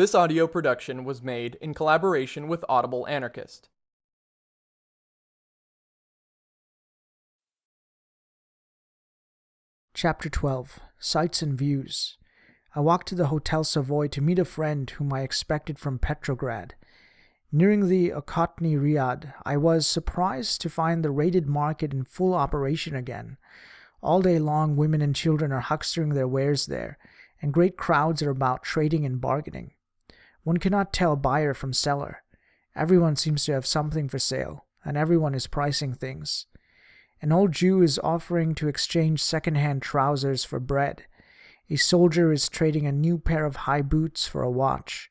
This audio production was made in collaboration with Audible Anarchist. Chapter 12 Sights and Views. I walked to the Hotel Savoy to meet a friend whom I expected from Petrograd. Nearing the Okhotny Riad, I was surprised to find the raided market in full operation again. All day long, women and children are huckstering their wares there, and great crowds are about trading and bargaining. One cannot tell buyer from seller. Everyone seems to have something for sale, and everyone is pricing things. An old Jew is offering to exchange second-hand trousers for bread. A soldier is trading a new pair of high boots for a watch,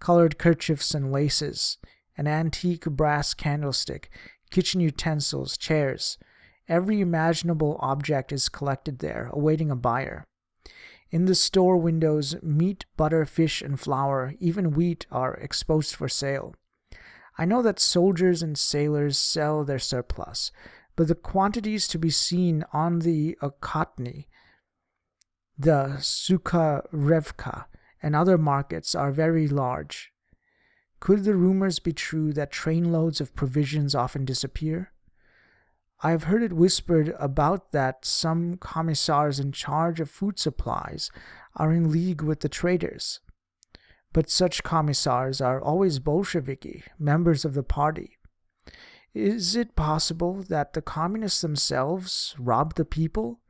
colored kerchiefs and laces, an antique brass candlestick, kitchen utensils, chairs. Every imaginable object is collected there, awaiting a buyer. In the store windows, meat, butter, fish, and flour, even wheat, are exposed for sale. I know that soldiers and sailors sell their surplus, but the quantities to be seen on the Okhotny, the Sukharevka, and other markets are very large. Could the rumors be true that trainloads of provisions often disappear? I have heard it whispered about that some commissars in charge of food supplies are in league with the traders. But such commissars are always Bolsheviki, members of the party. Is it possible that the communists themselves rob the people,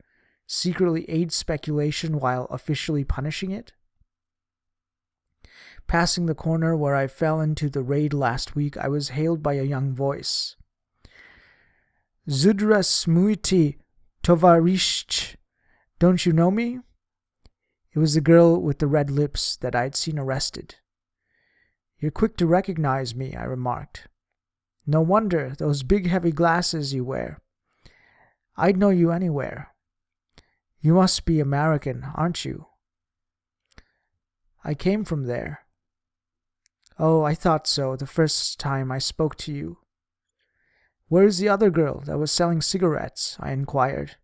secretly aid speculation while officially punishing it? Passing the corner where I fell into the raid last week, I was hailed by a young voice. Zdrasmuiti, Tovarish. Don't you know me? It was the girl with the red lips that I had seen arrested. You're quick to recognize me, I remarked. No wonder, those big heavy glasses you wear. I'd know you anywhere. You must be American, aren't you? I came from there. Oh, I thought so the first time I spoke to you. Where's the other girl that was selling cigarettes? I inquired.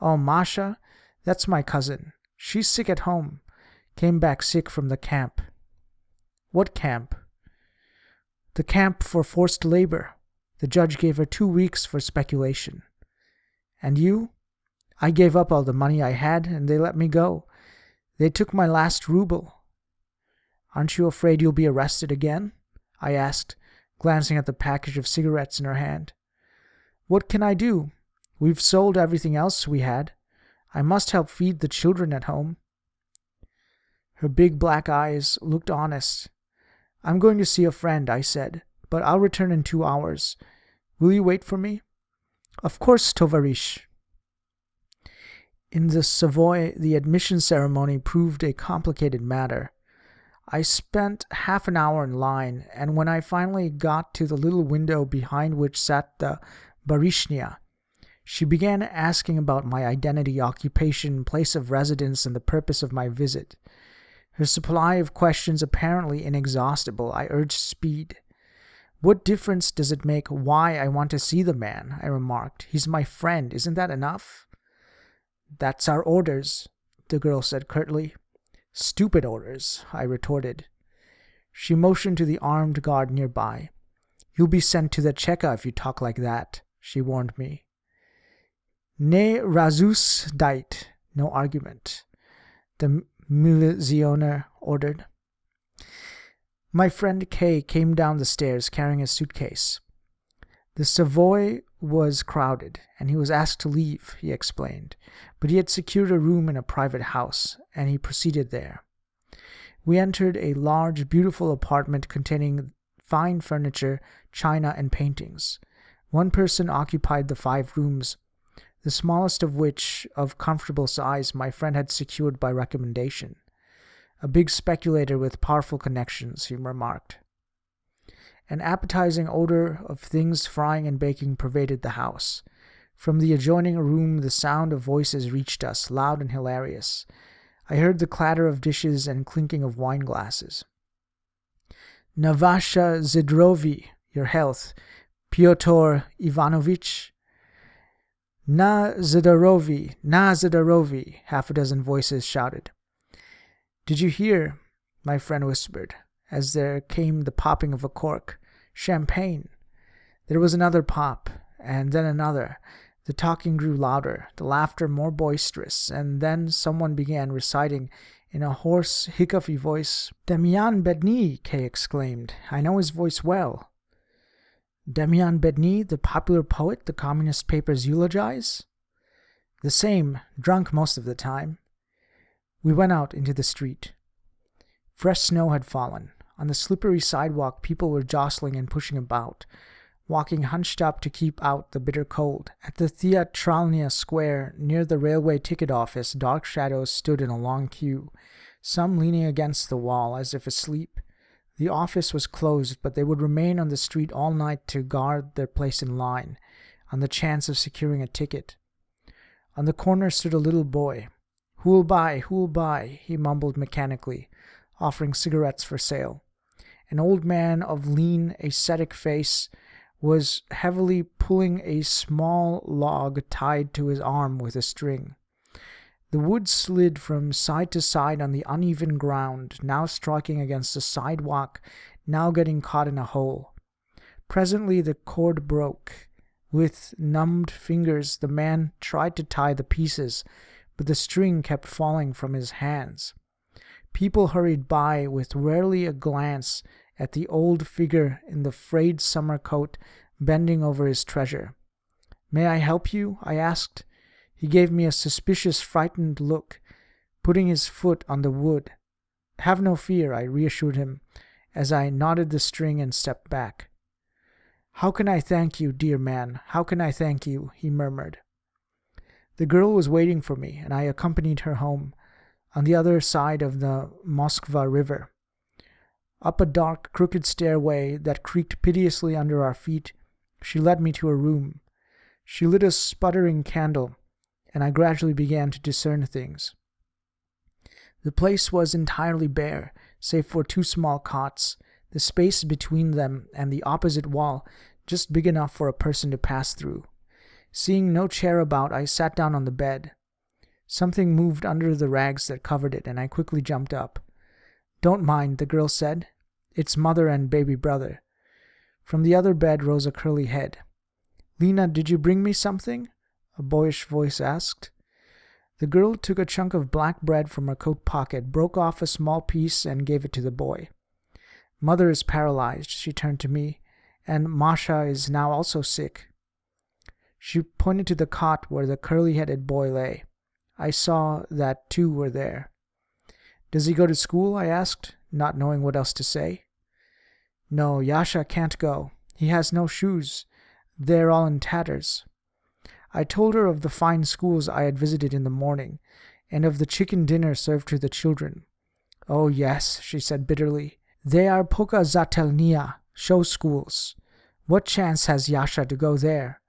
Oh, Masha? That's my cousin. She's sick at home. Came back sick from the camp. What camp? The camp for forced labor. The judge gave her two weeks for speculation. And you? I gave up all the money I had and they let me go. They took my last ruble. Aren't you afraid you'll be arrested again? I asked, glancing at the package of cigarettes in her hand. What can I do? We've sold everything else we had. I must help feed the children at home. Her big black eyes looked honest. I'm going to see a friend, I said, but I'll return in two hours. Will you wait for me? Of course, Tovarish. In the Savoy, the admission ceremony proved a complicated matter. I spent half an hour in line, and when I finally got to the little window behind which sat the Barishnia. She began asking about my identity, occupation, place of residence, and the purpose of my visit. Her supply of questions apparently inexhaustible, I urged speed. What difference does it make why I want to see the man? I remarked. He's my friend. Isn't that enough? That's our orders, the girl said curtly. Stupid orders, I retorted. She motioned to the armed guard nearby. You'll be sent to the Cheka if you talk like that she warned me. Ne razzus dait, no argument, the milizioner ordered. My friend Kay came down the stairs carrying a suitcase. The Savoy was crowded, and he was asked to leave, he explained, but he had secured a room in a private house, and he proceeded there. We entered a large, beautiful apartment containing fine furniture, china, and paintings. One person occupied the five rooms, the smallest of which, of comfortable size, my friend had secured by recommendation. A big speculator with powerful connections, he remarked. An appetizing odor of things frying and baking pervaded the house. From the adjoining room, the sound of voices reached us, loud and hilarious. I heard the clatter of dishes and clinking of wine glasses. Navasha Zidrovi, your health, Pyotr Ivanovitch. Na Zdarovi, Na Zdarovi, half a dozen voices shouted. Did you hear? my friend whispered, as there came the popping of a cork. Champagne. There was another pop, and then another. The talking grew louder, the laughter more boisterous, and then someone began reciting in a hoarse, hiccupy voice. Demian Bedni, Kay exclaimed. I know his voice well. Demian Bedni, the popular poet the communist papers eulogize? The same, drunk most of the time. We went out into the street. Fresh snow had fallen. On the slippery sidewalk, people were jostling and pushing about, walking hunched up to keep out the bitter cold. At the Theatralnia Square, near the railway ticket office, dark shadows stood in a long queue, some leaning against the wall as if asleep. The office was closed, but they would remain on the street all night to guard their place in line, on the chance of securing a ticket. On the corner stood a little boy. Who'll buy? Who'll buy? he mumbled mechanically, offering cigarettes for sale. An old man of lean, ascetic face was heavily pulling a small log tied to his arm with a string. The wood slid from side to side on the uneven ground, now striking against the sidewalk, now getting caught in a hole. Presently the cord broke. With numbed fingers, the man tried to tie the pieces, but the string kept falling from his hands. People hurried by with rarely a glance at the old figure in the frayed summer coat bending over his treasure. May I help you? I asked. He gave me a suspicious, frightened look, putting his foot on the wood. Have no fear, I reassured him as I knotted the string and stepped back. How can I thank you, dear man? How can I thank you? he murmured. The girl was waiting for me, and I accompanied her home on the other side of the Moskva River. Up a dark, crooked stairway that creaked piteously under our feet, she led me to a room. She lit a sputtering candle, and I gradually began to discern things. The place was entirely bare, save for two small cots, the space between them and the opposite wall just big enough for a person to pass through. Seeing no chair about, I sat down on the bed. Something moved under the rags that covered it, and I quickly jumped up. Don't mind, the girl said. It's mother and baby brother. From the other bed rose a curly head. Lena, did you bring me something? A boyish voice asked. The girl took a chunk of black bread from her coat pocket, broke off a small piece, and gave it to the boy. Mother is paralyzed, she turned to me, and Masha is now also sick. She pointed to the cot where the curly headed boy lay. I saw that two were there. Does he go to school? I asked, not knowing what else to say. No, Yasha can't go. He has no shoes. They're all in tatters. I told her of the fine schools I had visited in the morning, and of the chicken dinner served to the children. Oh, yes, she said bitterly. They are pokazatelnia, show schools. What chance has Yasha to go there?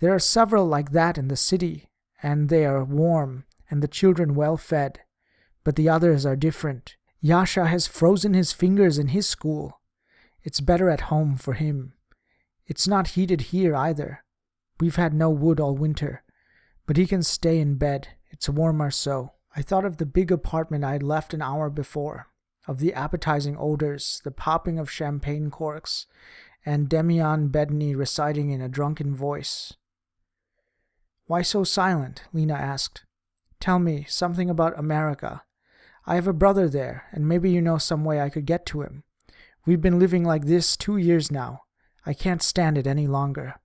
There are several like that in the city, and they are warm, and the children well fed. But the others are different. Yasha has frozen his fingers in his school. It's better at home for him. It's not heated here either. We've had no wood all winter, but he can stay in bed. It's warmer so. I thought of the big apartment I had left an hour before of the appetizing odors, the popping of champagne corks, and Demian Bedni reciting in a drunken voice. Why so silent? Lena asked. Tell me something about America. I have a brother there, and maybe you know some way I could get to him. We've been living like this two years now. I can't stand it any longer.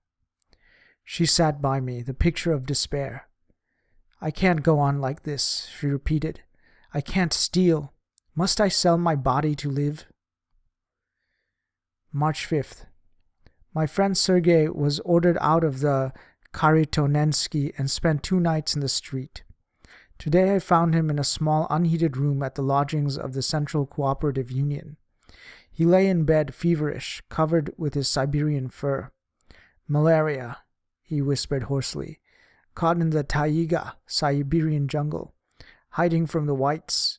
She sat by me, the picture of despair. I can't go on like this, she repeated. I can't steal. Must I sell my body to live? March 5th. My friend Sergei was ordered out of the Kharitonensky and spent two nights in the street. Today I found him in a small unheated room at the lodgings of the Central Cooperative Union. He lay in bed feverish, covered with his Siberian fur. Malaria, he whispered hoarsely, caught in the taiga, Siberian jungle, hiding from the whites,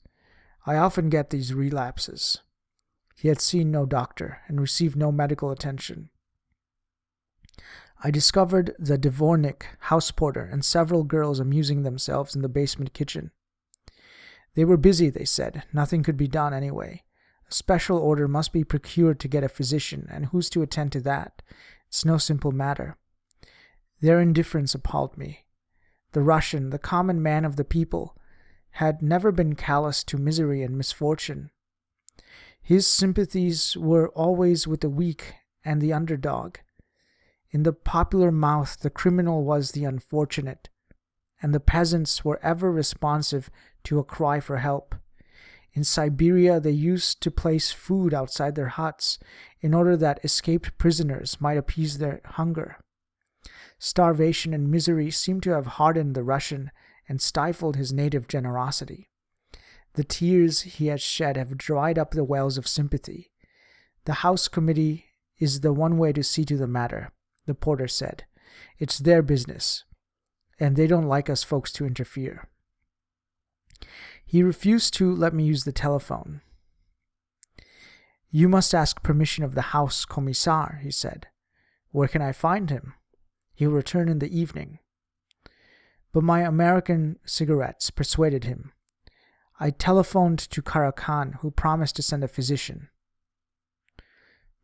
I often get these relapses. He had seen no doctor and received no medical attention. I discovered the dvornik, house porter, and several girls amusing themselves in the basement kitchen. They were busy, they said. Nothing could be done anyway. A special order must be procured to get a physician, and who's to attend to that? It's no simple matter. Their indifference appalled me. The Russian, the common man of the people, had never been callous to misery and misfortune. His sympathies were always with the weak and the underdog. In the popular mouth, the criminal was the unfortunate, and the peasants were ever responsive to a cry for help. In Siberia, they used to place food outside their huts in order that escaped prisoners might appease their hunger. Starvation and misery seem to have hardened the Russian and stifled his native generosity. The tears he has shed have dried up the wells of sympathy. The House Committee is the one way to see to the matter, the porter said. It's their business, and they don't like us folks to interfere. He refused to let me use the telephone. You must ask permission of the House Commissar, he said. Where can I find him? He'll return in the evening. But my American cigarettes persuaded him. I telephoned to Karakhan, who promised to send a physician.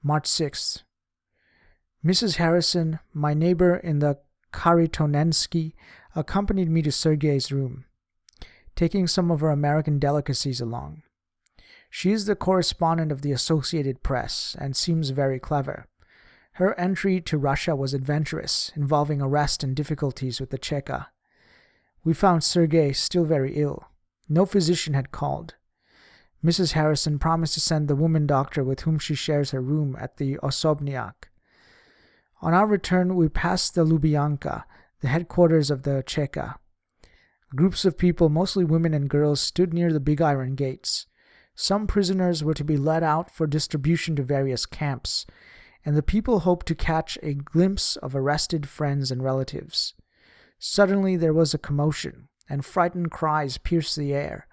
March 6th. Mrs. Harrison, my neighbor in the Kharitonensky, accompanied me to Sergei's room, taking some of her American delicacies along. She is the correspondent of the Associated Press and seems very clever. Her entry to Russia was adventurous, involving arrest and difficulties with the Cheka. We found Sergei still very ill. No physician had called. Mrs. Harrison promised to send the woman doctor with whom she shares her room at the Osobniak. On our return, we passed the Lubyanka, the headquarters of the Cheka. Groups of people, mostly women and girls, stood near the big iron gates. Some prisoners were to be led out for distribution to various camps, and the people hoped to catch a glimpse of arrested friends and relatives. Suddenly there was a commotion and frightened cries pierced the air.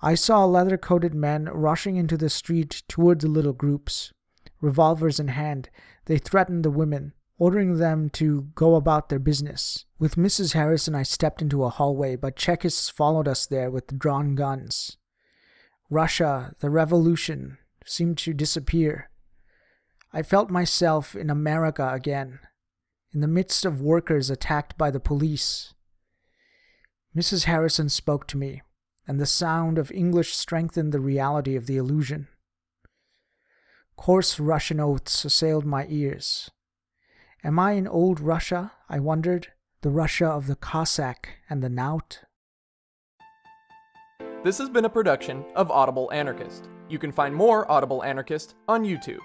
I saw leather coated men rushing into the street toward the little groups. Revolvers in hand, they threatened the women, ordering them to go about their business. With Mrs. Harrison, I stepped into a hallway, but Chekists followed us there with drawn guns. Russia, the revolution, seemed to disappear. I felt myself in America again, in the midst of workers attacked by the police. Mrs. Harrison spoke to me, and the sound of English strengthened the reality of the illusion. Coarse Russian oaths assailed my ears. Am I in old Russia, I wondered, the Russia of the Cossack and the knout? This has been a production of Audible Anarchist. You can find more Audible Anarchist on YouTube.